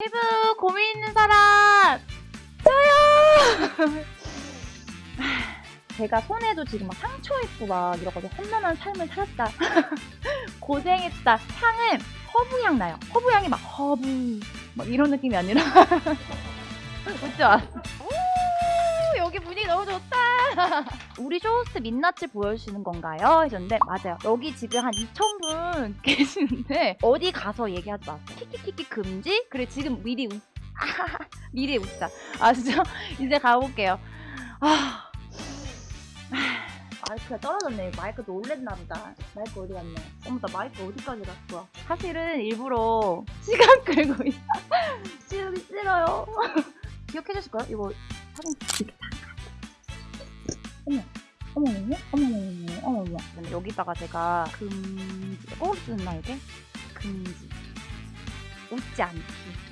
피부 고민 있는 사람 저요. 제가 손에도 지금 막 상처 있고 막 이러거든요. 험난한 삶을 살았다. 고생했다. 향은 허브향 나요. 허브향이 막 허브 막 이런 느낌이 아니라 웃지 마. 너무 좋다. 우리 쇼호스트 민낯을 보여주시는 건가요? 하셨는데 맞아요. 여기 지금 한 2,000분 계시는데 어디 가서 얘기하지 마세요. 키키키키 금지? 그래 지금 미리 웃 미리 웃자. 아시죠? 이제 가볼게요. 아. 마이크가 떨어졌네. 마이크 놀랬나 보다. 마이크 어디 갔네. 어머, 나 마이크 어디까지 갔어? 사실은 일부러 시간 끌고 있어. 지우기 싫어요. 기억해 주실 거예요? 이거 사진 이렇게 다. 어머. 어머머머, 어머머머, 어머머. 근데 여기다가 제가 금지, 꼭 쓰나 이게? 금지. 웃지 않기.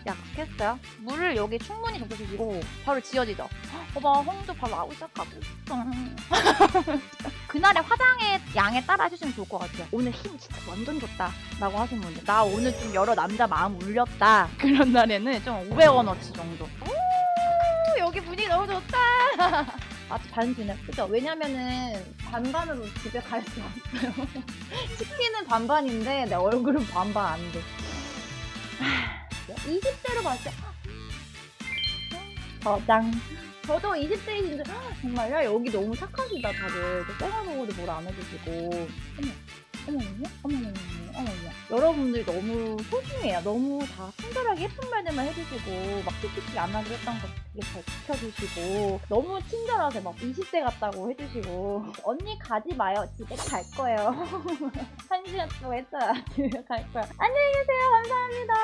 약속 했어요. 물을 여기 충분히 적셔주시고 바로 지워지죠. 봐봐, 홍도 바로 나오기 시작하고. 그날의 화장의 양에 따라 해주시면 좋을 것 같아요. 오늘 힘 진짜 완전 좋다. 라고 하시는 분들. 나 오늘 좀 여러 남자 마음 울렸다. 그런 날에는 좀 500원어치 정도. 오, 여기 분위기 너무 좋다. 아직 반지네. 그죠? 왜냐면은 반반으로 집에 갈 수 없어요. 치킨은 반반인데 내 얼굴은 반반 안 돼. 20대로 봤을 때 저장. 저도 20대이신데 정말요? 여기 너무 착하시다 다들. 쌩얼보고도 뭘 안 해주시고. 어머, 어머, 어머, 어머, 어머, 어머. 여러분들 너무 소중해요. 너무 다 친절하게 예쁜 말들만 해주시고 막 키키키 안 하기로 했던 거 되게 잘 지켜주시고 너무 친절하세요. 막 20대 같다고 해주시고 언니 가지 마요. 집에 갈 거예요. 한 시간 동안 했어요. 집에 갈 거야. 안녕히 계세요. 감사합니다.